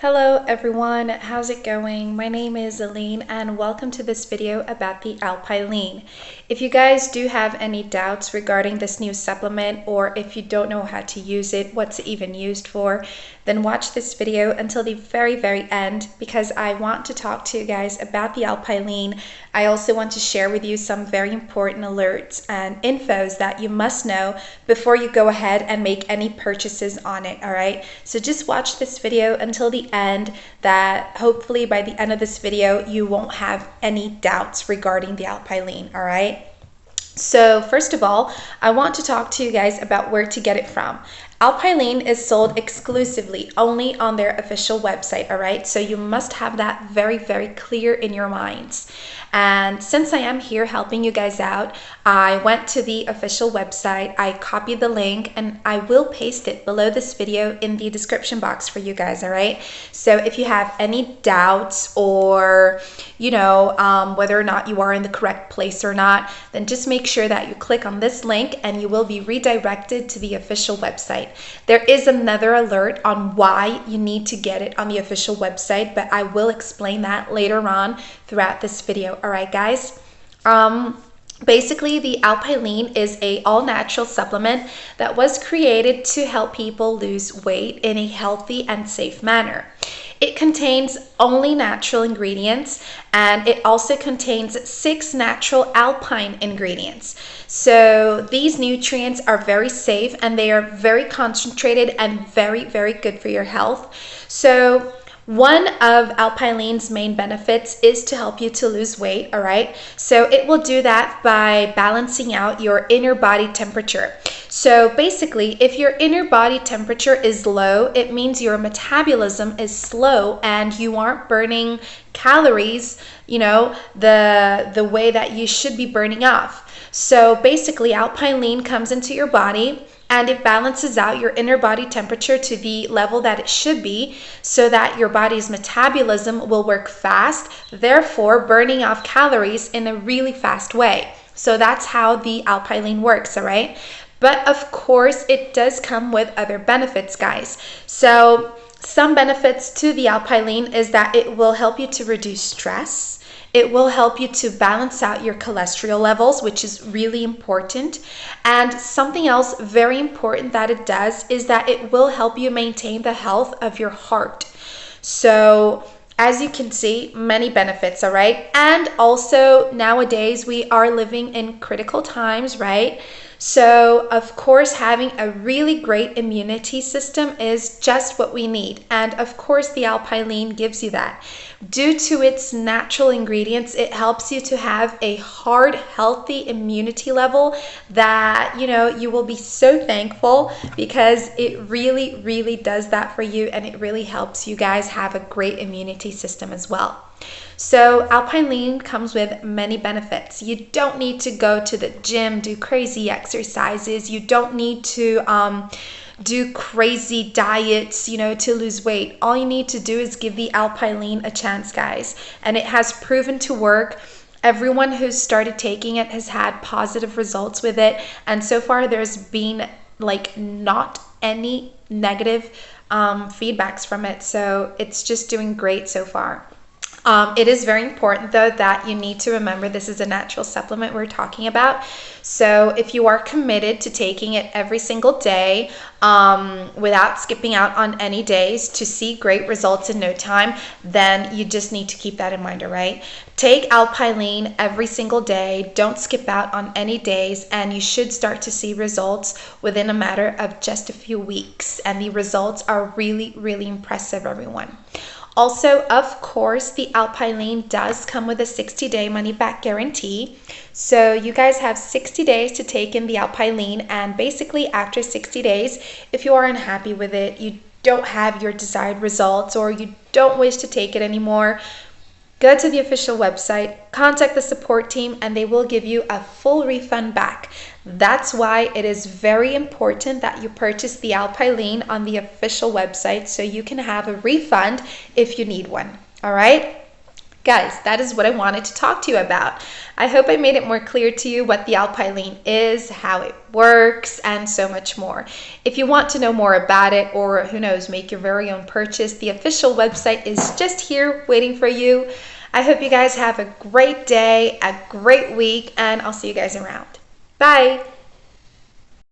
Hello everyone, how's it going? My name is Aline and welcome to this video about the Alpilean. If you guys do have any doubts regarding this new supplement or if you don't know how to use it, what's it even used for, then watch this video until the very, very end because I want to talk to you guys about the Alpilean. I also want to share with you some very important alerts and infos that you must know before you go ahead and make any purchases on it, all right? So just watch this video until the end that hopefully by the end of this video, you won't have any doubts regarding the Alpilean, all right? So first of all, I want to talk to you guys about where to get it from. Alpilean is sold exclusively only on their official website, all right? So you must have that very, very clear in your minds. And since I am here helping you guys out, I went to the official website, I copied the link, and I will paste it below this video in the description box for you guys, all right? So if you have any doubts or, you know, um, whether or not you are in the correct place or not, then just make sure that you click on this link and you will be redirected to the official website. There is another alert on why you need to get it on the official website, but I will explain that later on throughout this video. All right, guys. Um, Basically, the Alpilean is a all-natural supplement that was created to help people lose weight in a healthy and safe manner. It contains only natural ingredients and it also contains six natural alpine ingredients. So these nutrients are very safe and they are very concentrated and very, very good for your health. So one of Alpilean's main benefits is to help you to lose weight, all right? So it will do that by balancing out your inner body temperature. So basically, if your inner body temperature is low, it means your metabolism is slow and you aren't burning calories, you know, the the way that you should be burning off. So basically, Alpilean comes into your body and it balances out your inner body temperature to the level that it should be so that your body's metabolism will work fast, therefore burning off calories in a really fast way. So that's how the Alpilean works, all right? But of course, it does come with other benefits, guys. So some benefits to the Alpilean is that it will help you to reduce stress it will help you to balance out your cholesterol levels, which is really important. And something else very important that it does is that it will help you maintain the health of your heart. So, as you can see, many benefits, all right? And also, nowadays, we are living in critical times, right? So, of course, having a really great immunity system is just what we need. And of course, the Alpilean gives you that. Due to its natural ingredients, it helps you to have a hard, healthy immunity level that, you know, you will be so thankful because it really, really does that for you and it really helps you guys have a great immunity system as well. So Alpilean comes with many benefits. You don't need to go to the gym, do crazy exercises. You don't need to um, do crazy diets, you know, to lose weight. All you need to do is give the Alpilean a chance, guys. And it has proven to work. Everyone who's started taking it has had positive results with it. And so far, there's been like not any negative um, feedbacks from it. So it's just doing great so far. Um, it is very important though that you need to remember this is a natural supplement we're talking about. So if you are committed to taking it every single day um, without skipping out on any days to see great results in no time, then you just need to keep that in mind, all right? Take Alpilean every single day. Don't skip out on any days, and you should start to see results within a matter of just a few weeks. And the results are really, really impressive, everyone. Also, of course, the Alpilean does come with a 60 day money back guarantee. So you guys have 60 days to take in the Alpilean and basically after 60 days, if you are unhappy with it, you don't have your desired results or you don't wish to take it anymore, Go to the official website, contact the support team, and they will give you a full refund back. That's why it is very important that you purchase the Alpilean on the official website so you can have a refund if you need one. All right? Guys, that is what I wanted to talk to you about. I hope I made it more clear to you what the Alpilean is, how it works, and so much more. If you want to know more about it, or who knows, make your very own purchase, the official website is just here waiting for you. I hope you guys have a great day, a great week, and I'll see you guys around. Bye.